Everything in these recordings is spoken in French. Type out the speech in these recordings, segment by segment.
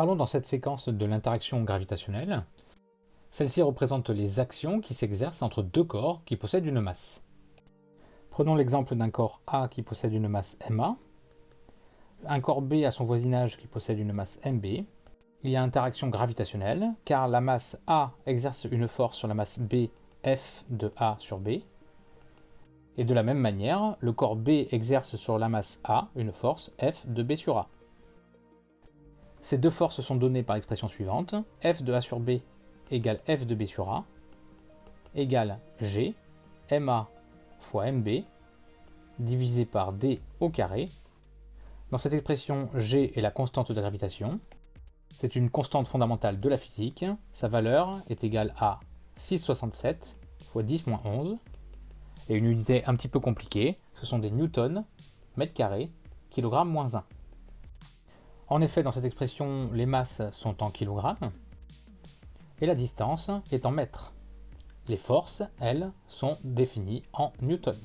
Parlons dans cette séquence de l'interaction gravitationnelle. Celle-ci représente les actions qui s'exercent entre deux corps qui possèdent une masse. Prenons l'exemple d'un corps A qui possède une masse MA, un corps B à son voisinage qui possède une masse MB. Il y a interaction gravitationnelle, car la masse A exerce une force sur la masse B, F de A sur B. Et de la même manière, le corps B exerce sur la masse A une force F de B sur A. Ces deux forces sont données par l'expression suivante, F de A sur B égale F de B sur A, égale G, MA fois MB, divisé par D au carré. Dans cette expression, G est la constante de gravitation. C'est une constante fondamentale de la physique. Sa valeur est égale à 6,67 fois 10 moins 11. Et une unité un petit peu compliquée, ce sont des newtons, mètres carrés, kilogramme moins 1. En effet, dans cette expression, les masses sont en kilogrammes et la distance est en mètres. Les forces, elles, sont définies en newtons.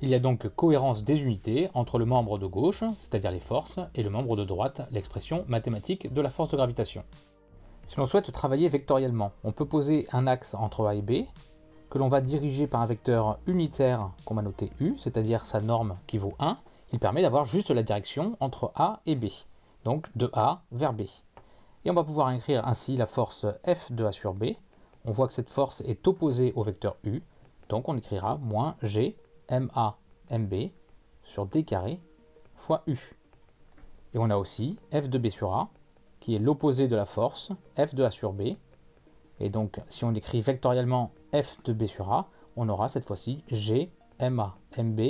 Il y a donc cohérence des unités entre le membre de gauche, c'est-à-dire les forces, et le membre de droite, l'expression mathématique de la force de gravitation. Si l'on souhaite travailler vectoriellement, on peut poser un axe entre A et B, que l'on va diriger par un vecteur unitaire qu'on va noter U, c'est-à-dire sa norme qui vaut 1, il permet d'avoir juste la direction entre A et B, donc de A vers B. Et on va pouvoir écrire ainsi la force F de A sur B. On voit que cette force est opposée au vecteur U, donc on écrira moins G MA MB sur D carré fois U. Et on a aussi F de B sur A, qui est l'opposé de la force F de A sur B. Et donc, si on écrit vectoriellement F de B sur A, on aura cette fois-ci G MA MB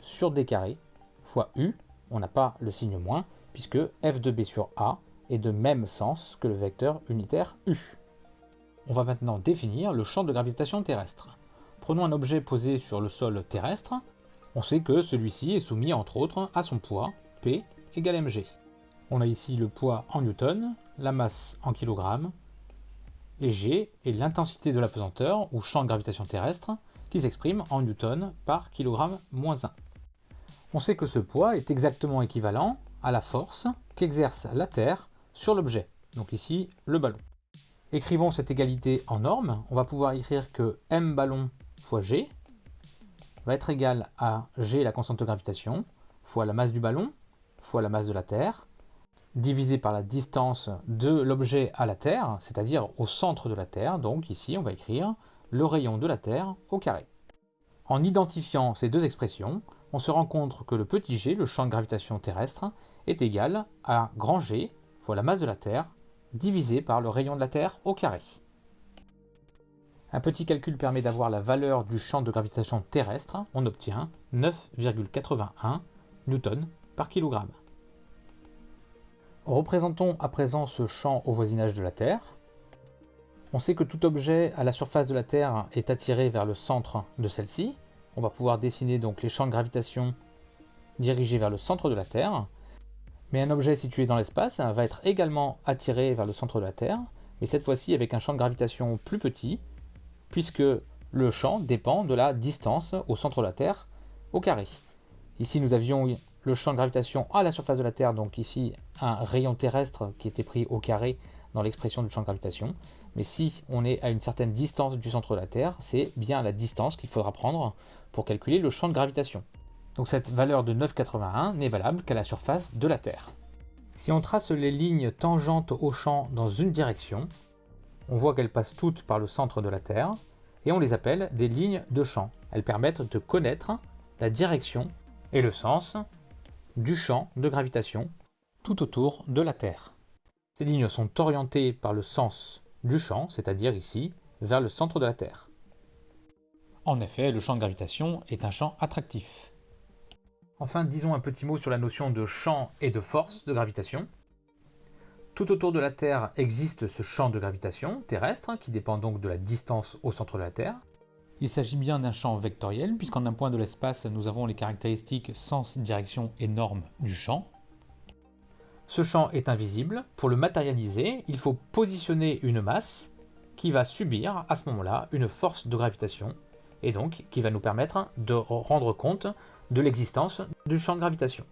sur D carré fois U. On n'a pas le signe moins, puisque F de B sur A est de même sens que le vecteur unitaire U. On va maintenant définir le champ de gravitation terrestre. Prenons un objet posé sur le sol terrestre. On sait que celui-ci est soumis entre autres à son poids, P égale mg. On a ici le poids en newton, la masse en kilogrammes, et g est l'intensité de la pesanteur, ou champ de gravitation terrestre, qui s'exprime en newton par kilogramme moins 1. On sait que ce poids est exactement équivalent à la force qu'exerce la Terre sur l'objet, donc ici le ballon. Écrivons cette égalité en norme, on va pouvoir écrire que m ballon fois g va être égal à g la constante de gravitation, fois la masse du ballon, fois la masse de la Terre, divisé par la distance de l'objet à la Terre, c'est-à-dire au centre de la Terre, donc ici on va écrire le rayon de la Terre au carré. En identifiant ces deux expressions, on se rend compte que le petit g, le champ de gravitation terrestre, est égal à grand G fois la masse de la Terre, divisé par le rayon de la Terre au carré. Un petit calcul permet d'avoir la valeur du champ de gravitation terrestre. On obtient 9,81 newtons par kilogramme. Représentons à présent ce champ au voisinage de la Terre. On sait que tout objet à la surface de la Terre est attiré vers le centre de celle-ci. On va pouvoir dessiner donc les champs de gravitation dirigés vers le centre de la Terre. Mais un objet situé dans l'espace va être également attiré vers le centre de la Terre, mais cette fois-ci avec un champ de gravitation plus petit, puisque le champ dépend de la distance au centre de la Terre au carré. Ici nous avions le champ de gravitation à la surface de la Terre, donc ici un rayon terrestre qui était pris au carré l'expression du champ de gravitation. Mais si on est à une certaine distance du centre de la Terre, c'est bien la distance qu'il faudra prendre pour calculer le champ de gravitation. Donc cette valeur de 9,81 n'est valable qu'à la surface de la Terre. Si on trace les lignes tangentes au champ dans une direction, on voit qu'elles passent toutes par le centre de la Terre, et on les appelle des lignes de champ. Elles permettent de connaître la direction et le sens du champ de gravitation tout autour de la Terre. Ces lignes sont orientées par le sens du champ, c'est-à-dire ici, vers le centre de la Terre. En effet, le champ de gravitation est un champ attractif. Enfin, disons un petit mot sur la notion de champ et de force de gravitation. Tout autour de la Terre existe ce champ de gravitation terrestre, qui dépend donc de la distance au centre de la Terre. Il s'agit bien d'un champ vectoriel, puisqu'en un point de l'espace, nous avons les caractéristiques sens, direction et norme du champ. Ce champ est invisible. Pour le matérialiser, il faut positionner une masse qui va subir à ce moment-là une force de gravitation, et donc qui va nous permettre de rendre compte de l'existence du champ de gravitation.